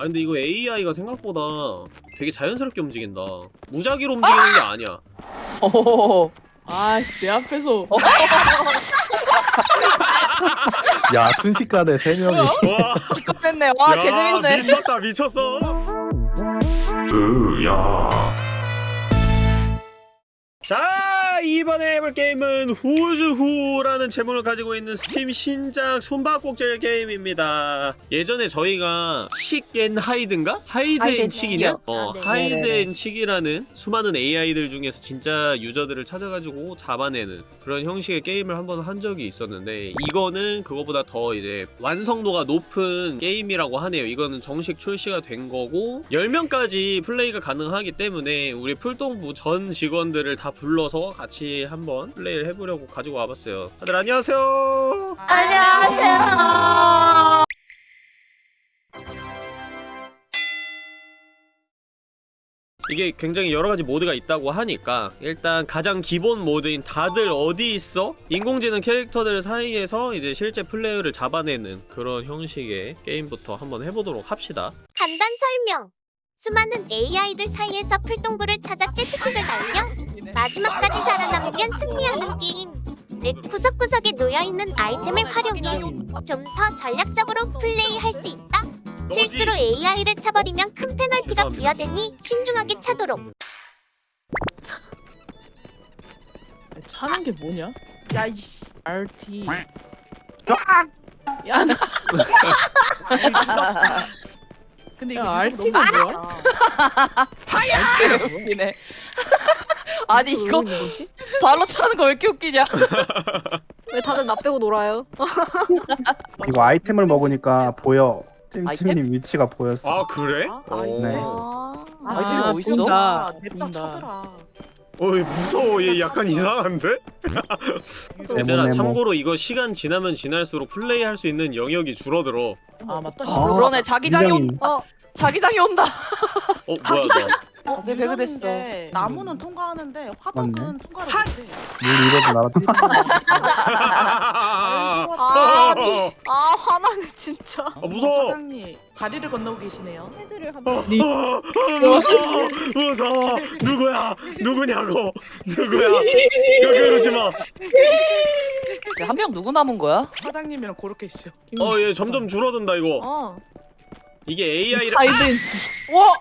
아 근데 이거 AI가 생각보다 되게 자연스럽게 움직인다. 무작위로 움직이는 게 아니야. 오. 아씨 내 앞에서. 야 순식간에 세 명이. 와. 직관했네. 와, 야, 개재밌네. 미쳤다 미쳤어. 자 이번에 해볼 게임은 Who's Who라는 제목을 가지고 있는 스팀 신작 숨바꼭질 게임입니다 예전에 저희가 칙앤 하이드인가? 하이드 앤앤 칙이냐? 어 아, 네. Hide. and Seek이라는 수많은 AI들 중에서 진짜 유저들을 찾아가지고 잡아내는 그런 형식의 게임을 한 번 한 적이 있었는데 이거는 그거보다 더 이제 완성도가 높은 게임이라고 하네요 이거는 정식 출시가 된 거고 10명까지 플레이가 가능하기 때문에 우리 풀동부 전 직원들을 다 불러서 같이 한번 플레이를 해보려고 가지고 와봤어요 다들 안녕하세요 안녕하세요. 이게 굉장히 여러가지 모드가 있다고 하니까 일단 가장 기본 모드인 다들 어디 있어? 인공지능 캐릭터들 사이에서 이제 실제 플레이어를 잡아내는 그런 형식의 게임부터 한번 해보도록 합시다 간단 설명. 수많은 AI들 사이에서 풀동부를 찾아 날려 마지막까지 살아남으면 승리하는 게임. 내 구석구석에 놓여있는 아이템을 활용해 좀 더 전략적으로 플레이할 수 있다. 실수로 AI를 차버리면 큰 페널티가. 부여되니 신중하게 차도록. 차는 게 뭐냐? 야, 이씨. RT. 야, 나 근데 야, 이거 RT 가 뭐야? RT가 웃기네. 아니, 이거 발로 차는 거 왜 이렇게 웃기냐? 왜 다들 나 빼고 놀아요? 이거 아이템을 먹으니까 보여 아이템? 찜찜님 위치가 보였어 아 그래? 아, 어. 네. 아, 아이템이 아, 어딨어? 본다. 냅다. 차더라. 어이 무서워 얘 약간 이상한데? 얘들아. 참고로 이거 시간 지나면 지날수록 플레이할 수 있는 영역이 줄어들어 아, 맞다. 어. 그러네, 자기장이 온, 어, 자기장이 온다. 어 뭐야 너 어, 갑자기 배그 됐어. 유령인데 나무는 통과하는데 화덕은 맞네. 통과를 못해. 물 이러고 날아 아, 아 화나네 진짜. 아 무서워 사장님 다리를 건너고 계시네요. 헤드를 한 어, 어, 무서워 무서워 누구야 누구냐고 누구야 여기 이러지 마어얘 한명 누구 남은 거야? 사장님이랑 그렇게 있어. 점점 줄어든다 이거 어. 이게 AI를 하이든.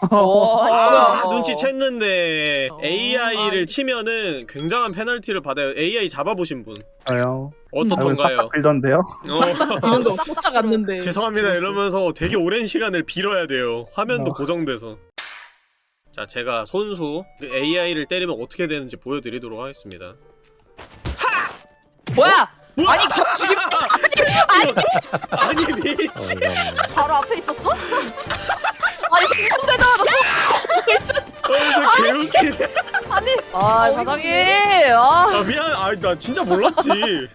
아, 와. 눈치 챘는데 어. AI를 치면은 굉장한 페널티를 받아요 AI 잡아보신 분 저요 아이고 어떻던가요? 싹싹 빌던데요 어, 이런 거 쫓아갔는데. 죄송합니다 이러면서 되게 오랜 시간을 빌어야 돼요 화면도 어. 고정돼서 자 제가 손수 AI를 때리면 어떻게 되는지 보여드리도록 하겠습니다 뭐야? 뭐야? 아니, 저 죽임. 아니 미친 바로 앞에 있었어? 아니, 생성되자마자 쏘. 어, 저 개웃기네 아, 사장님. 아, 아 미안 아나 진짜 몰랐지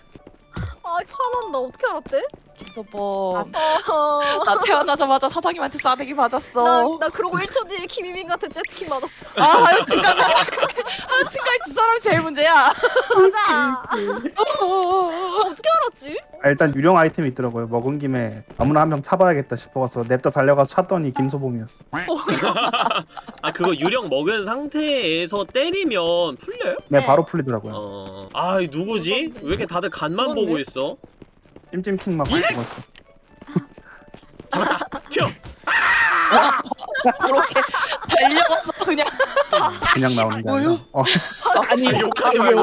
아 화난다. 어떻게 알았대? 김서보. 어. 나 태어나자마자 사장님한테 싸대기 나, 맞았어. 나 그러고 1초 뒤에 김희민 같은 재트킥 맞았어. 아, 하여튼간에. 하여튼간에 두 사람이 제일 문제야. 맞아. 어떻게 알았지? 아, 일단 유령 아이템이 있더라고요 먹은 김에 아무나 한 명 차봐야겠다 싶어서 냅다 달려가서 찾더니 김소봉이었어 아 그거 유령 먹은 상태에서 때리면 풀려요? 네 네. 바로 풀리더라고요 어... 아 누구지? 왜 이렇게 다들 간만 그건데? 보고 있어? 찜찜킹만 밟고 갔어 튀어! 그렇게 달려가서 그냥. 그냥 나오는 게 아니라 어, 아니, 아, 욕하지 말고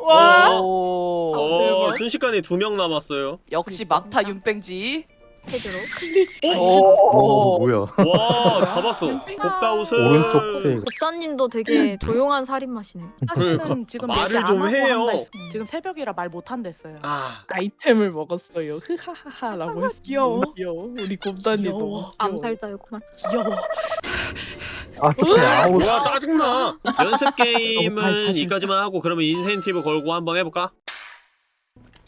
와. 오. 어 대박. 순식간에 두 명 남았어요 역시 막타 윤뺑지. 헤드로. 오. 뭐야 와 잡았어 곱다웃을 오른쪽 테 곱사님도 되게 조용한 살인마시네. 사실은 그러니까. 지금 말을 좀 해요. 지금 새벽이라 말 못 한댔어요. 아 아이템을 먹었어요. 흐하하하라고 했어. 귀여워. 귀여워. 우리 귀여워. 암살자였구만. 귀여워. 아 스페 아우 뭐야 짜증나 연습 게임은 이까지만 하고 그러면 인센티브 걸고 한번 해볼까?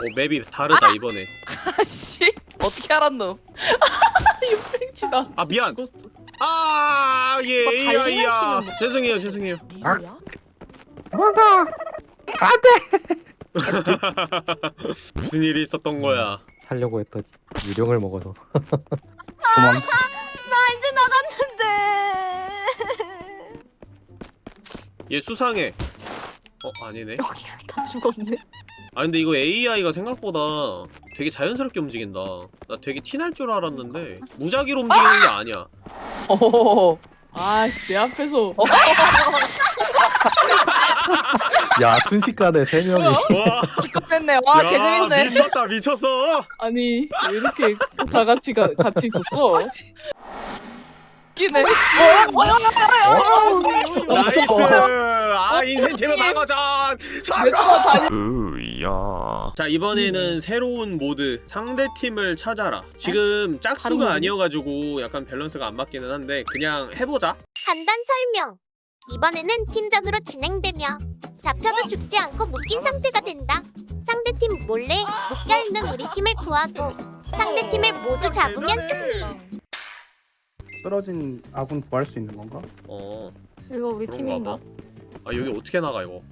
오 맵이 다르다 이번에 아씨. 어떻게 알았노? 윤팽치 나. 아, 미안. 죽었어. 아예 뭐 팀은 죄송해요 죄송해요 이거야? 무슨 일이 있었던 거야 하려고 했더니 유령을 먹어서 도망. 나 이제 나갔는데. 얘 수상해 어 아니네 여기 다 죽었네. 아 근데 이거 AI가 생각보다 되게 자연스럽게 움직인다 나 되게 티날 줄 알았는데 무작위로 움직이는 게 아니야 어. 아씨 내 앞에서 야 순식간에 세 명이. 와 시끄럽네. 와, 야, 개재밌네. 미쳤다 미쳤어 아니 왜 이렇게 다 같이 가, 같이 있었어? 웃기네. nice 아 인센티브 방어전 내가 다니 으야 자 이번에는 새로운 모드 상대팀을 찾아라 지금 짝수가 아니어가지고 약간 밸런스가 안 맞기는 한데 그냥 해보자 간단 설명. 이번에는 팀전으로 진행되며 잡혀도 죽지 않고 묶인 상태가 된다. 상대팀 몰래 묶여있는 우리 팀을 구하고 상대팀을 모두 잡으면 승리. 쓰러진 아군 구할 수 있는 건가? 어 이거 우리 그런가 팀인가? 봐. 아 여기 어떻게 나가 이거?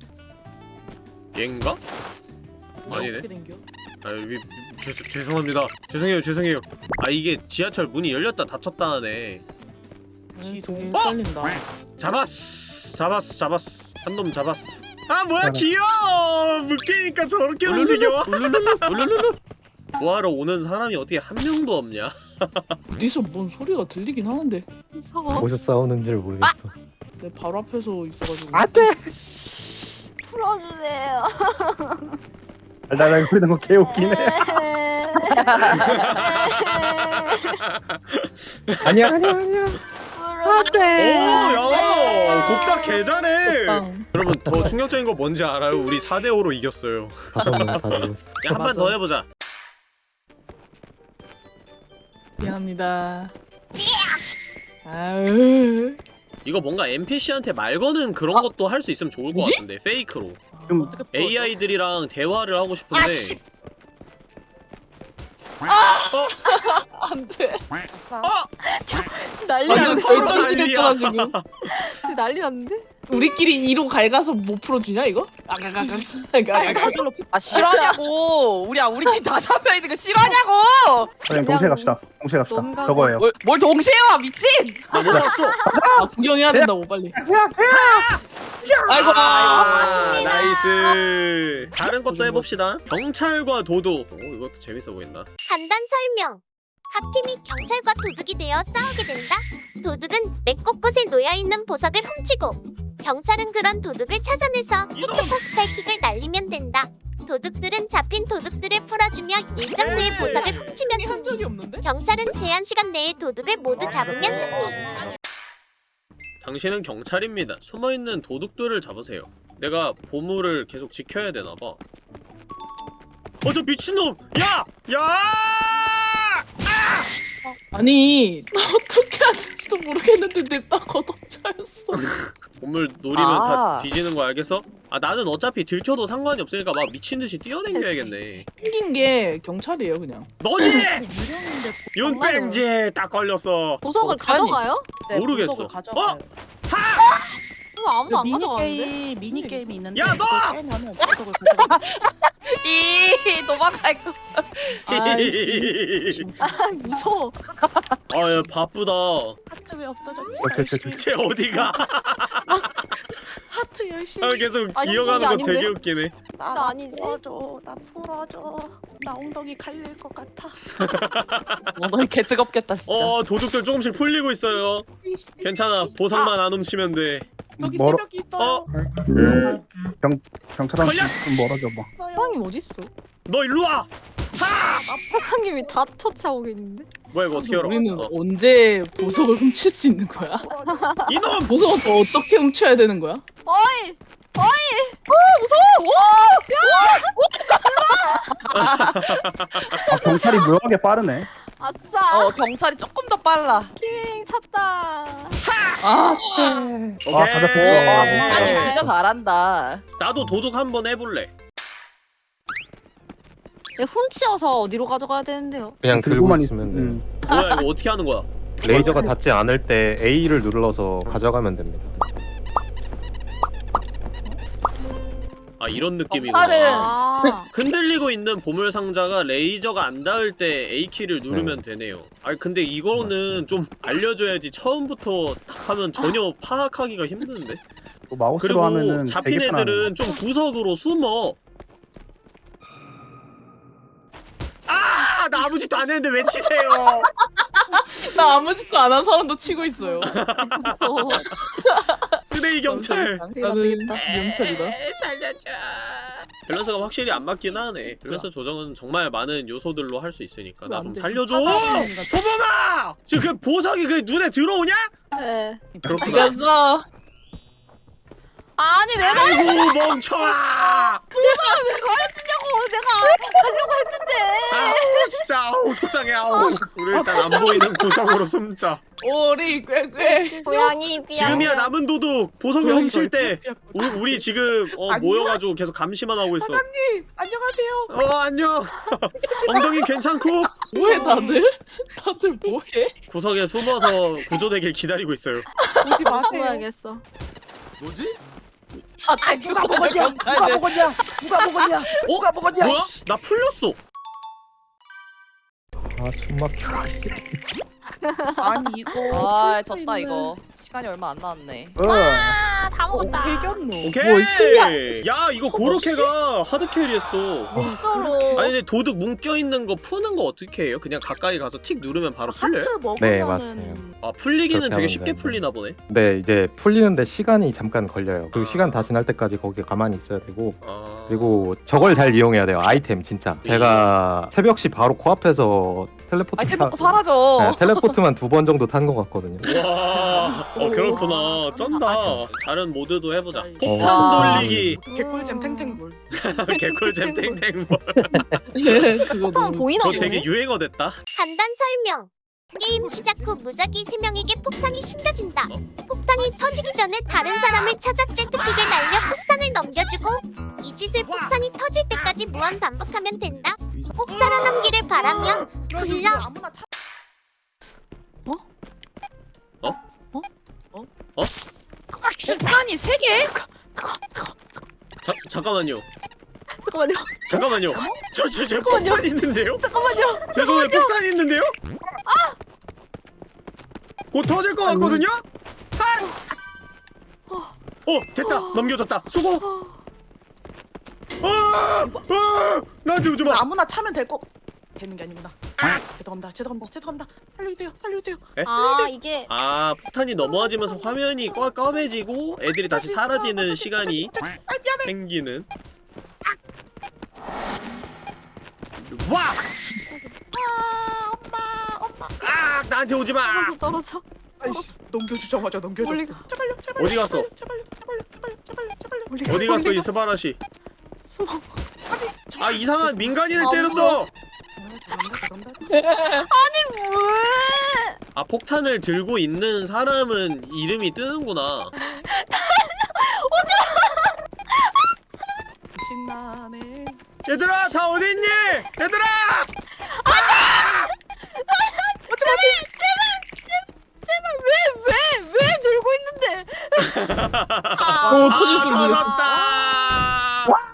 얘인가? 아니네? 아 여기 죄, 죄송합니다. 죄송해요 죄송해요. 아 이게 지하철 문이 열렸다 닫혔다 하네. 되게 헷갈린다. 잡았어 잡았어 잡았어. 한 놈 잡았어. 아 뭐야. 귀여워! 묶이니까 저렇게 움직여. 울룰룰루 뭐하러 오는 사람이 어떻게 한 명도 없냐 어디서 뭔 소리가 들리긴 하는데 무서워. 어디서 싸우는지를 모르겠어. 내 바로 앞에서 있어가지고 안 돼. 풀어주세요. 달달달 거리는 거 개웃기네. 아니야 아니야 아니야. 오야 곱다 개잘해 땅. 여러분 더 충격적인 거 뭔지 알아요? 우리 4대5로 이겼어요 다섯 명다 죽었어. 야한번 맞아. 더 해보자 미안합니다. 아유 이거 뭔가 NPC한테 말 거는 그런 것도 할 수 있으면 좋을 것 뭐지? 같은데 페이크로? AI들이랑 대화를 하고 싶은데 아씨. 안돼. 난리 완전 났어. 설정이 됐잖아 지금. 난리 났는데? 우리끼리 이로 갈가서 못 풀어주냐 이거? 아가가가. 아가가가. 아, 싫어하냐고. 우리, 우리 팀다 잡혀 있는 거 싫어하냐고. 그냥 동시에 갑시다. 동시에 갑시다. 저거예요. 뭘, 뭘 동시에 와, 미친. 나못 봤어 아 구경해야 된다고 빨리. 아이고. 아, nice 다른 것도 해봅시다 경찰과 도둑 오 이것도 재밌어 보인다 간단 설명. 각 팀이 경찰과 도둑이 되어 싸우게 된다. 도둑은 맵 곳곳에 놓여있는 보석을 훔치고 경찰은 그런 도둑을 찾아내서 획득포스탈킥을 날리면 된다. 도둑들은 잡힌 도둑들을 풀어주며 일정 수의 보석을 훔치면 승리. 경찰은 제한 시간 내에 도둑을 모두 잡으면 승리. 당신은 경찰입니다 숨어있는 도둑들을 잡으세요 내가 보물을 계속 지켜야 되나봐 어 저 미친놈 야! 야! 아 니 나 어떻게 하는지도 모르겠는데 냅다 걷어차였어. 보물 노리면 아. 다 뒤지는 거 알겠어? 아 나는 어차피 들켜도 상관이 없으니까 막 미친듯이 뛰어댕겨야겠네 생긴 게 경찰이에요 그냥. 너지! 윤뺑지 딱 걸렸어 보석을 어떡하니? 가져가요? 네, 모르겠어. 보석을 가져가요. 이거 아무도 안 미니 가져가는데? 게임 미니 게임이 있는데 야, 너! 그걸 깨면은 보석을 가져가. 이, 도망갈 거. 아이씨. 아 무서워. 아 야 바쁘다 하트 왜 없어졌지? 쟤 어디가 하트 열심히. 아, 계속 아니, 기어가는 이게 거 아닌데? 되게 웃기네 나, 나 아니지. 풀어줘. 나 풀어줘. 나 엉덩이 갈릴 것 같아. 어, 너개 뜨겁겠다, 진짜. 어 도둑들 조금씩 풀리고 있어요 괜찮아 보석만 안 훔치면 돼 여기 멀어. 새벽이 있어요. 경찰한테 걸려! 좀 멀어져 봐. 어디 있어? 너 일로 와! 사장님이 다 처치하고 있는데? 뭐야 이거 어떻게 열어 우리는 어. 언제 보석을 훔칠 수 있는 거야? 이놈! 보석은 또 어떻게 훔쳐야 되는 거야? 어이! 아 경찰이 묘하게 빠르네. 아싸! 어, 경찰이 조금 더 빨라. 키윙 샀다. 아, 오케이 아, 다들 보고. 어, 아, 아니, 진짜 잘한다. 나도 도둑 한번 해볼래 내 훔치어서 어디로 가져가야 되는데요? 그냥 들고 들고만 있으면 돼. 음. 뭐야 이거 어떻게 하는 거야 레이저가 닿지 않을 때 A를 눌러서 가져가면 됩니다. 아 이런 느낌이구나 다른- 아. 흔들리고 있는 보물 상자가 레이저가 안 닿을 때 A키를 누르면 되네요 아니 근데 이거는 좀 알려줘야지 처음부터 탁 하면 전혀 파악하기가 힘드는데 또 마우스로 그리고 하면은 잡힌. 애들은 좀 구석으로 숨어 아! 나 아무 짓도 안 했는데 왜 치세요 나 아무 짓도 안 한 사람도 치고 있어요. 무서워. 쓰레기 경찰 나는 경찰이다. 밸런스가 확실히 안 맞긴 하네 밸런스 조정은 정말 많은 요소들로 할 수 있으니까 나 좀. 살려줘 하다보니까 소범아! 지금 그 보석이 그 눈에 들어오냐? 네. 그렇구나 이겼어. 아니 왜 아이고 멍청아 말해주냐고 내가 가려고 했는데. 아우 진짜 아우 속상해 아우 우리 일단 안 보이는 구석으로 숨자 오리 꾀꾀. 고양이 삐약. 지금이야 남은 도둑 보석을 훔칠 때 우리, 우리 지금 어? 모여가지고 계속 감시만 하고 있어 사장님 안녕하세요. 어 안녕 엉덩이 괜찮고 뭐해 다들? 다들 뭐해? 구석에 숨어서 구조되길 기다리고 있어요 오지 마세요. 숨어야겠어. 뭐지? 아, 누가 먹었냐? 누가. 먹었냐? 누가 먹었냐? 누가 먹었냐? 뭐야? 나 풀렸어 아 숨 막혀 아니 이거 아 풀수 졌다 있는- 이거 시간이 얼마 안 남았네 어. 아다 어, 먹었다. 이겼노. 오케이 뭐, 신기하- 야 이거 고로케가 하드 캐리했어 진짜로. 아니 근데 도둑 뭉껴있는 거 푸는 거 어떻게 해요? 그냥 가까이 가서 틱 누르면 바로 풀려요? 하트 먹으면은 네, 맞아요. 아 풀리기는 그렇게 되게 하면 쉽게 되는데. 풀리나 보네 네 이제 풀리는데 시간이 잠깐 걸려요 그리고 아. 시간 다 지날 때까지 거기에 가만히 있어야 되고 아... 그리고 저걸 잘 이용해야 돼요 아이템 진짜 제가 새벽 시 바로 코앞에서 텔레포트 아이템 타- 먹고 사라져 네, 텔레포트만 두 번 정도 탄 것 같거든요 와, 어 그렇구나. 쩐다. 다른 모드도 해보자. 와. 폭탄 돌리기, 개꿀잼 탱탱볼. 개꿀잼. 그거 아, 너무 보이나 그거 되게 유행어 됐다. 간단 설명. 게임 시작 후 무작위 3명에게 폭탄이 심겨진다. 폭탄이 터지기 전에 다른 사람을 찾아 제트킥을 날려 폭탄을 넘겨주고 이 짓을 폭탄이 터질 때까지 무한 반복하면 된다. 꼭 살아남기를 바라면 굴러 아무나 차. 시간이 3개? 자, 잠깐만요. 잠깐만요. 잠깐만요. 저, 저, 제 폭탄 있는데요? 잠깐만요. 제 손에 폭탄 있는데요? 곧 터질 것 같거든요? 한! 어, 됐다. 넘겨줬다. 수고. 아, 아, 나한테 오지 마. 아무나 차면 될 거. 되는 게 아니구나. 죄송합니다. 죄송합니다. 죄송합니다. 살려주세요. 살려주세요. 아 이게 아, 폭탄이 넘어지면서 화면이 꺼, 까매지고 애들이 다시 사라지는 시간이 아. 생기는. 와! 아 엄마 엄마. 아, 나한테 오지 마. 떨어져 떨어져. 아이씨 넘겨주자마자 넘겨줬어. 제발요. 제발요. 어디 갔어? 제발요. 제발요. 제발요. 제발요. 제발요. 멀리 어디 갔어 이 스바라시? 숨어. 아 이상한 민간인을 안 때렸어. 죄송합니다. 왜? 아 폭탄을 들고 있는 사람은 이름이 뜨는구나. 신나네. 얘들아 다 어디 있니? 얘들아! 제발 왜 왜 왜 들고 있는데? 오 터질 소리 들렸어.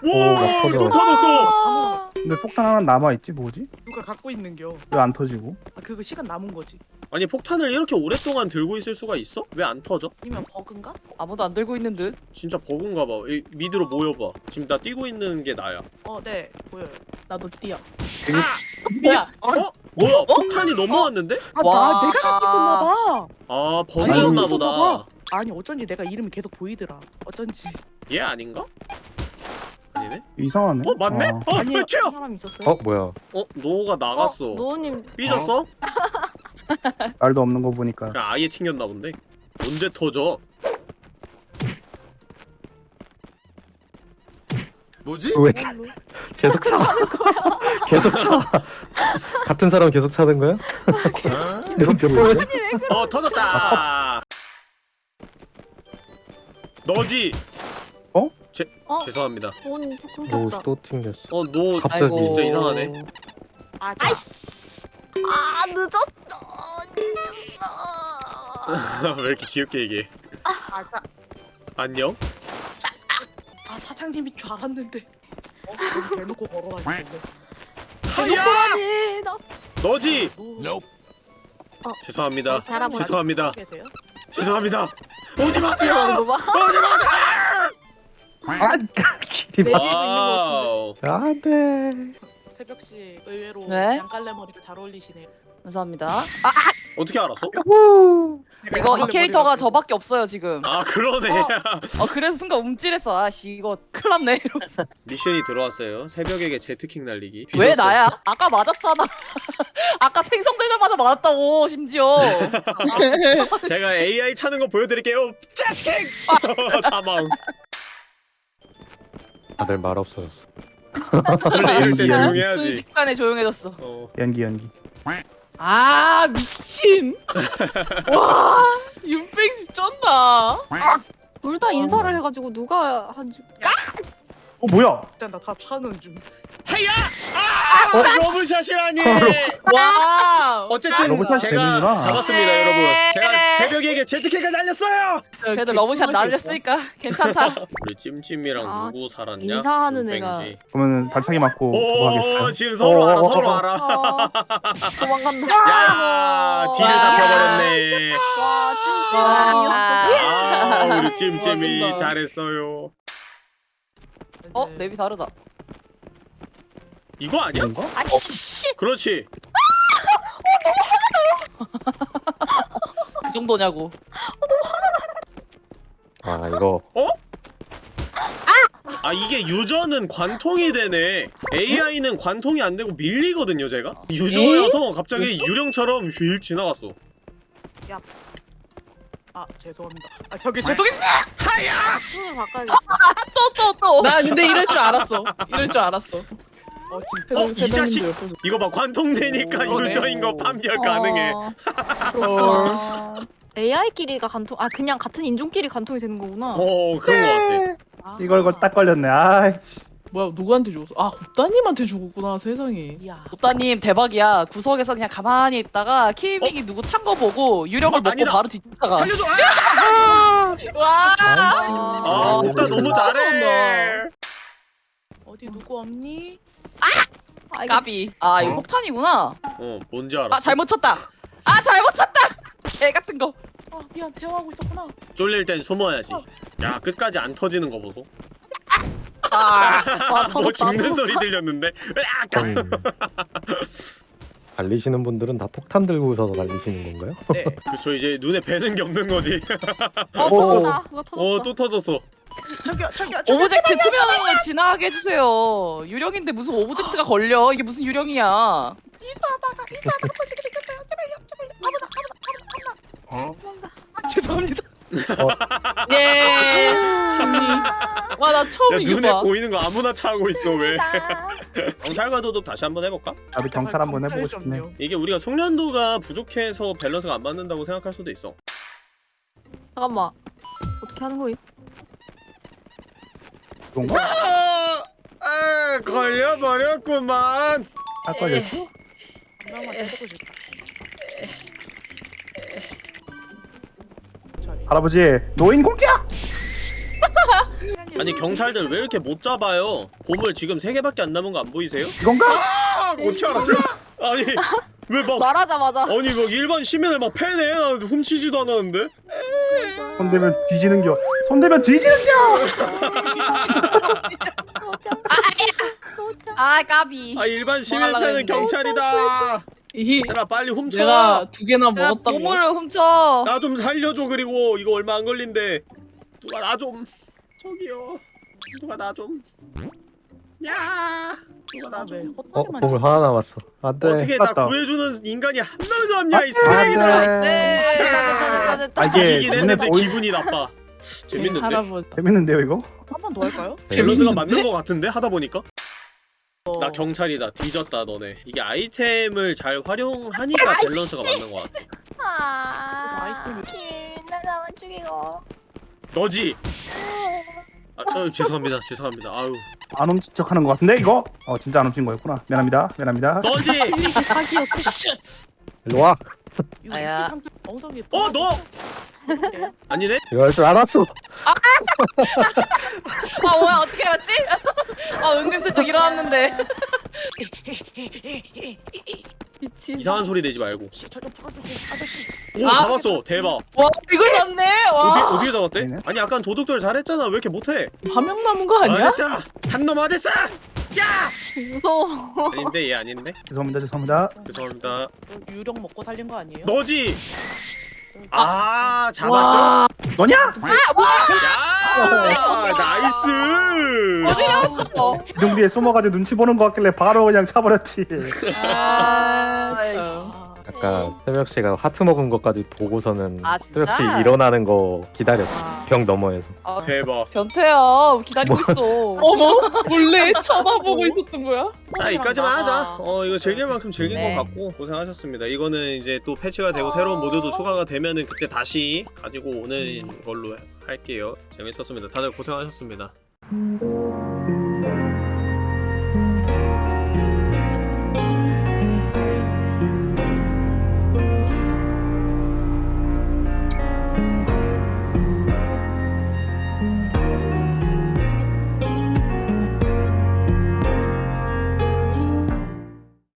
오, 나 오, 또. 터졌어. 근데 폭탄 하나 남아 있지 뭐지? 누가 갖고 있는겨. 왜 안 터지고? 아, 그거 시간 남은 거지. 아니 폭탄을 이렇게 오랫동안 들고 있을 수가 있어? 왜 안 터져? 아니면 버그인가? 아무도 안 들고 있는 듯 진짜 버그인가 봐. 이 미드로 모여봐. 지금 나 뛰고 있는 게 나야. 어, 네 보여요. 나도 뛰어. 뭐야? 어? 뭐야? 폭탄이 넘어왔는데? 아, 와. 나 내가 갖고 있었나 봐. 아 버그였나 보다. 아니 어쩐지 내가 이름이 계속 보이더라. 어쩐지. 얘 아닌가? 아니네? 이상하네. 어 맞네? 어. 어. 튀어! 사람 있었어요? 어 뭐야 어 노가 나갔어. 노우님 삐졌어? 말도 없는 거 보니까. 그냥 아예 튕겼나 본데. 언제 터져? 뭐지? 왜 차, 계속 차 계속 차 같은 사람 계속 차는 거야? 이건 몇 번을 어 터졌다. 너지? 어? 죄 어? 죄송합니다. 노우 떴다. 또 튕겼어 어노 갑자기. 아이고 진짜 이상하네. 아, 자, 아이씨. 아 늦었어. 늦었어. 왜 이렇게 귀엽게 얘기해? 아, 자, 안녕? 아, 자, 사장님인 줄 알았는데. 어? 대놓고 걸어다니는데. 하야! 아니 나 너지! 노. 죄송합니다. 할아버지. 죄송합니다. 계세요? 죄송합니다. 오지 마세요. 이거 봐. 오지 마세요. 아, 길이 내 막. 안돼. 새벽 씨 의외로 네? 양갈래 머리가 잘 어울리시네요. 감사합니다. 어떻게 알았어? 이거 이 캐릭터가 저밖에 없어요 지금. 아 그러네. 어 그래서 순간 움찔했어. 아씨 이거 큰일 났네 이러면서. 미션이 들어왔어요. 새벽에게 제트킥 날리기. 왜 뒤졌어. 나야? 아까 맞았잖아. 아까 생성되자마자 맞았다고 심지어. 제가 AI 차는 거 보여드릴게요. 제트킥! 사망. 다들 말 없어졌어. 원래 이럴 때. 조용해야지. 순식간에 조용해졌어. 어. 연기 연기. 아 미친. 와 윤팽지 쩐다. 둘 다 인사를 해가지고 누가 한지 어 뭐야? 일단 나다 차는 중. 헤야! 아! 러브샷이라니! 와. 어쨌든 제가 되는구나. 잡았습니다, 여러분. 제가 새벽에게 제트킥을 날렸어요. 그래도 러브샷 날렸으니까 괜찮다. 우리 찜찜이랑 아, 누구 살았냐? 인사하는 뺑지. 그러면 발차기 맞고 하겠어요. 지금 서로 알아, 어, 서로 어, 어. 알아. 아, 도망간다. 야, 뒤를 와. 잡혀버렸네. 와 찐찐이었어. 아, 우리 찜찜이. 잘했어요. 어 네. 맵이 다르다. 이거 아니야? 이런 거? 아씨. 그렇지. 그 정도냐고. 아 이거 아 이게 유저는 관통이 되네. AI는 관통이 안 되고 밀리거든요, 제가. 유저여서 갑자기 유령처럼 휙 지나갔어. 아 죄송합니다. 아 저기 죄송해요. 손을 바꿔야겠어. 또 또 또. 나 근데 이럴 줄 알았어. 이럴 줄 알았어. 어 진짜. 어, 이 자식. 이거 봐, 관통되니까 오, 유저인 거 네. 판별 가능해. 어. AI끼리가 간통 아 그냥 같은 인종끼리 간통이 되는 거구나. 어, 그런 거 같아. 아, 이걸 이걸 딱 걸렸네. 아이씨. 뭐야 누구한테 죽었어? 아 곱다님한테 죽었구나 세상에. 오따님 대박이야. 구석에서 그냥 가만히 있다가 키밍이 누구 찬 거 보고 유령을 어, 먹고 아니다. 바로 뒤쫓다가. 살려줘. 아! 와. 아, 어, 오빠 너무 잘해. 어디 누구 없니? 아, 이거 까비. 아 이거 어? 폭탄이구나. 어, 뭔지 알아. 아 잘못 쳤다. 아 잘못 쳤다. 개 같은 거. 아 미안 대화하고 있었구나. 쫄릴 땐 숨어야지. 야, 끝까지 안 터지는 거 보소. 아. 와, 뭐 터졌다. 죽는 소리 들렸는데. 으악! 음. 달리시는 분들은 다 폭탄 들고서 달리시는 건가요? 네. 그렇죠. 이제 눈에 뵈는 게 없는 거지. 어 터졌다. 그거 터졌다. 어, 또 터졌어. 저기요 저기요 저기요. object 투명을 지나가게 해주세요. 유령인데 무슨 object가 걸려? 이게 무슨 유령이야? 죄송합니다. 예. 와 나 처음 야, 이거 눈에 봐. 보이는 거 아무나 차고 있어, 왜? 경찰과 도둑 다시 한번 해볼까? 나도 경찰 한번 해보고 싶네. 이게 우리가 숙련도가 부족해서 밸런스가 안 맞는다고 생각할 수도 있어. 잠깐만. 어떻게 하는 거임? 이건가? 아, 아 걸려버렸구만. 딱 걸렸어? 할아버지 노인 공격! 아니 경찰들 왜 이렇게 못 잡아요? 보물 지금 세 개밖에 안 남은 거 안 보이세요? 이건가? 아, 어떻게 알았지? 아니 왜 막 말하자마자. 아니 막 일반 시민을 막 패네? 나 훔치지도 않았는데. 손대면 뒤지는 겨. 손대면 뒤지는 겨. 아 까비. 아 일반 시민 패는. 경찰이다. 이 얘들아 빨리 훔쳐. 내가 두 개나 야, 먹었다고. 보물을 훔쳐. 나 좀 살려줘 그리고 이거 얼마 안 걸린대. 누가 나좀 저기요. 누가 나 좀. 야. 누가 나왜 좀. 어 보물 하나 남았어. 안돼. 어떻게 나 맞다. 구해주는 인간이 한 명도 없냐 이 아, 쓰레기들아. 네. 됐다 됐다. 아, 이게 했는데 기분이 나빠. 재밌는데? 할아버지. 재밌는데요 이거? 한 번 더 할까요? 밸런스가 맞는 거 같은데 하다 보니까 어, 나 경찰이다 뒤졌다 너네 이게 아이템을 잘 활용하니까 밸런스가 맞는 거 같아 아. 아이템을- 나 죽이고. 너지 아, 어, 죄송합니다 죄송합니다 아유 안 훔친 척 하는 것 같은데 이거? 어 진짜 안 훔친 거였구나. 미안합니다. 미안합니다. 너지 이게 사기였어. 일로 와. 아야. 엉덩이 어 너 아니네 할줄 알았어. 아 뭐야 어떻게 알았지? 아 은근슬쩍 일어났는데. 이상한 소리 내지 말고 저좀 풀어주세요 아저씨 오 아. 잡았어 대박 와 이걸 잡네. 어떻게, 와. 어떻게 잡았대? 아니 아까 도둑들 잘했잖아 왜 이렇게 못해 한명 남은 거 아니야? 어딨어 한놈 어딨어 야 무서워. 아닌데 얘 아닌데 죄송합니다 죄송합니다 죄송합니다 저 유령 먹고 살린 거 아니에요? 너지 아 잡았죠? 와. 너냐? 야 nice 어디 갔어? 기둥 뒤에 숨어가지고 눈치 보는 거 같길래 바로 그냥 차버렸지 아. 아이씨. 아까 새벽 씨가 하트 먹은 것까지 보고서는 아, 진짜? 새벽 씨 일어나는 거 기다렸어. 아. 벽 너머에서. 아, 대박 변태야 기다리고 뭐? 있어. 어머 몰래 쳐다보고 있었던 거야? 자 이까지만 하자 어 이거 즐길 만큼 즐긴 네. 것 같고 고생하셨습니다 이거는 이제 또 패치가 되고 새로운 모드도 추가가 되면은 그때 다시 가지고 오는 걸로 할게요. 재밌었습니다. 다들 고생하셨습니다